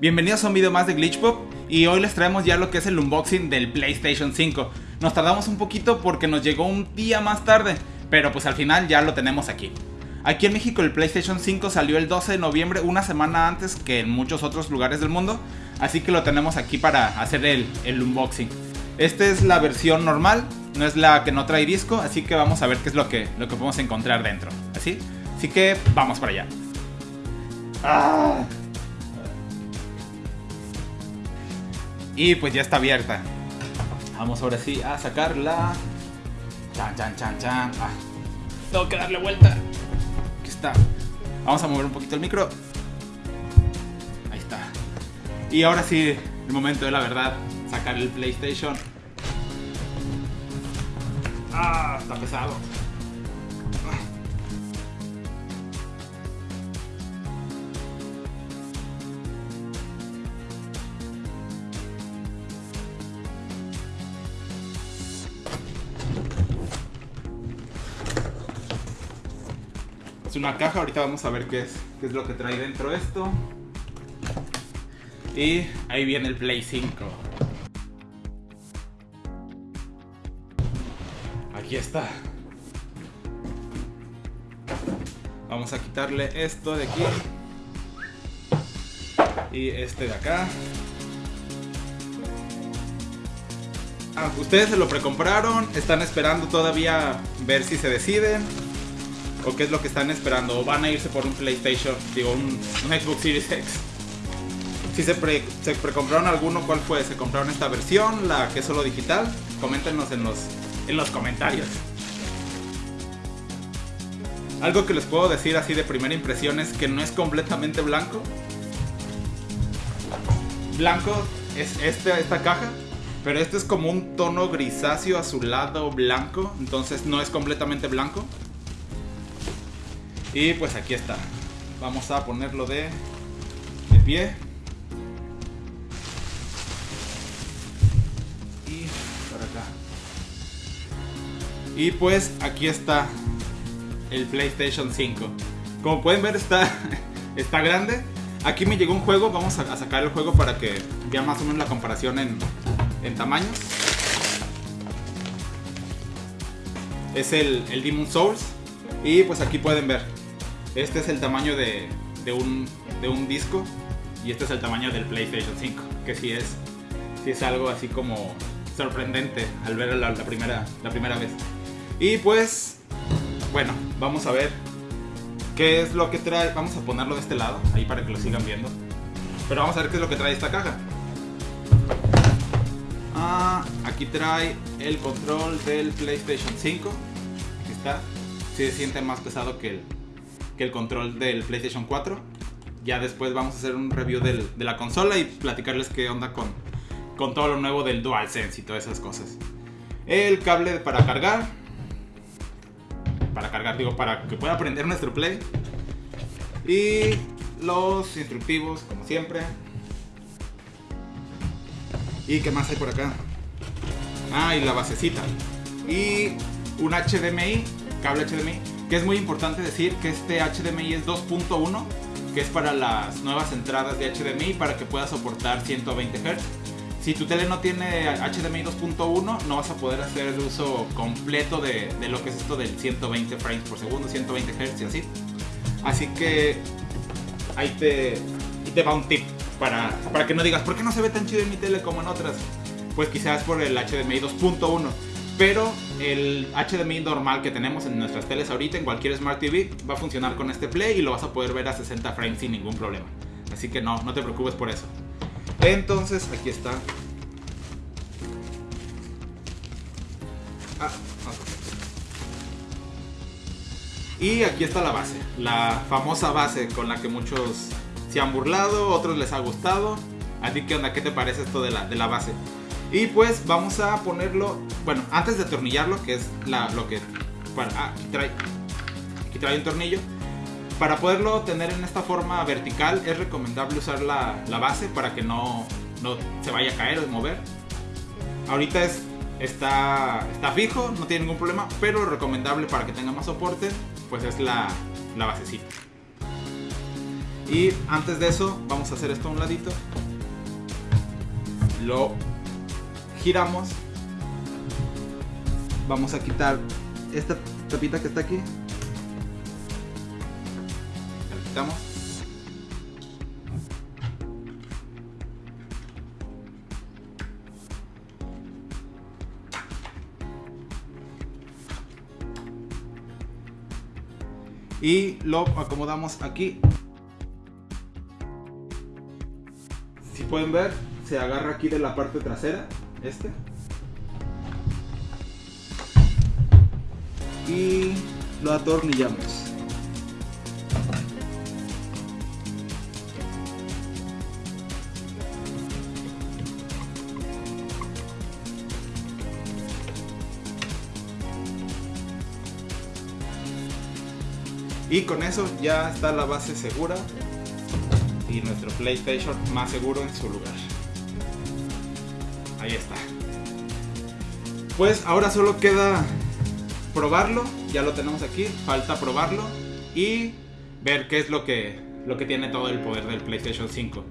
Bienvenidos a un video más de Glitchpop y hoy les traemos ya lo que es el unboxing del PlayStation 5. Nos tardamos un poquito porque nos llegó un día más tarde, pero pues al final ya lo tenemos aquí. Aquí en México el PlayStation 5 salió el 12 de noviembre, una semana antes que en muchos otros lugares del mundo, así que lo tenemos aquí para hacer el, el unboxing. Esta es la versión normal, no es la que no trae disco, así que vamos a ver qué es lo que, lo que podemos encontrar dentro. ¿Así? Así que vamos para allá. Ah. Y pues ya está abierta. Vamos ahora sí a sacarla. Chan, chan, chan, chan. Ah, tengo que darle vuelta. Aquí está. Vamos a mover un poquito el micro. Ahí está. Y ahora sí, el momento de la verdad. Sacar el PlayStation. Ah, está pesado. Una caja, ahorita vamos a ver qué es, qué es lo que trae dentro esto. Y ahí viene el Play 5. Aquí está. Vamos a quitarle esto de aquí. Y este de acá. Ah, ustedes se lo precompraron, están esperando todavía ver si se deciden o qué es lo que están esperando o van a irse por un PlayStation, digo un, Xbox Series X. Si se precompraron alguno, ¿cuál fue? ¿Se compraron esta versión, la que es solo digital? Coméntenos en los, en los comentarios. Algo que les puedo decir así de primera impresión es que no es completamente blanco. Blanco es este, esta caja, pero este es como un tono grisáceo azulado blanco, entonces no es completamente blanco. Y pues aquí está. Vamos a ponerlo de, de pie. Y para acá. Y pues aquí está el PlayStation 5. Como pueden ver está, está grande. Aquí me llegó un juego, vamos a, sacar el juego para que vean más o menos la comparación en, en tamaños. Es el, el Demon Souls. Y pues aquí pueden ver. Este es el tamaño de, de, un, de un disco. Y este es el tamaño del PlayStation 5. Que sí es, sí es algo así como sorprendente al ver la, primera, la primera vez. Y pues, bueno, vamos a ver qué es lo que trae. Vamos a ponerlo de este lado, ahí para que lo sigan viendo. Pero vamos a ver qué es lo que trae esta caja. Ah, aquí trae el control del PlayStation 5. Aquí está. Se siente más pesado que el, que el control del PlayStation 4. Ya después vamos a hacer un review de la consola y platicarles qué onda con, con todo lo nuevo del DualSense y todas esas cosas. El cable para cargar. Para cargar, digo, para que pueda prender nuestro Play. Y los instructivos, como siempre. ¿Y qué más hay por acá? Ah, y la basecita. Y un HDMI, cable HDMI, que es muy importante decir que este HDMI es 2.1, que es para las nuevas entradas de HDMI para que pueda soportar 120 Hz. Si tu tele no tiene HDMI 2.1, no vas a poder hacer el uso completo de, lo que es esto del 120 frames por segundo, 120 Hz y así. Así que ahí te, ahí te va un tip para, para que no digas, ¿por qué no se ve tan chido en mi tele como en otras? Pues quizás por el HDMI 2.1. Pero el HDMI normal que tenemos en nuestras teles ahorita, en cualquier Smart TV, va a funcionar con este Play y lo vas a poder ver a 60 frames sin ningún problema. Así que no, no te preocupes por eso. Entonces, aquí está. Ah, y aquí está la base, la famosa base con la que muchos se han burlado, otros les ha gustado. ¿A ti qué onda? ¿Qué te parece esto de la, de la base? Y pues vamos a ponerlo, bueno, antes de atornillarlo, que es la, lo que... Ah, aquí trae, trae un tornillo. Para poderlo tener en esta forma vertical es recomendable usar la, la base para que no, no, se vaya a caer o mover. Ahorita es, está, está fijo, no tiene ningún problema, pero recomendable para que tenga más soporte, pues es la, la basecita. Y antes de eso, vamos a hacer esto a un ladito. Lo giramos. Vamos a quitar esta tapita que está aquí. La quitamos. y lo acomodamos aquí. Si pueden ver, se agarra aquí de la parte trasera, este. Y lo atornillamos. Y con eso ya está la base segura y nuestro PlayStation más seguro en su lugar. Ahí está. Pues ahora solo queda probarlo, ya lo tenemos aquí, falta probarlo y ver qué es lo que, lo que tiene todo el poder del PlayStation 5.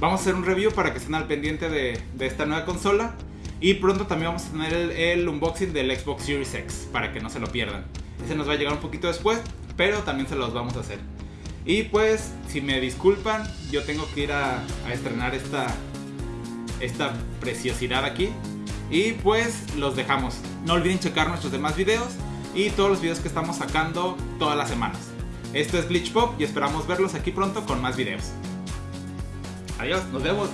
Vamos a hacer un review para que estén al pendiente de, esta nueva consola y pronto también vamos a tener el, unboxing del Xbox Series X para que no se lo pierdan. Ese nos va a llegar un poquito después, pero también se los vamos a hacer. Y pues, si me disculpan, yo tengo que ir a, estrenar esta, esta preciosidad aquí. Y pues los dejamos. No olviden checar nuestros demás videos y todos los videos que estamos sacando todas las semanas. Esto es Glitch Pop y esperamos verlos aquí pronto con más videos. Adiós, nos vemos.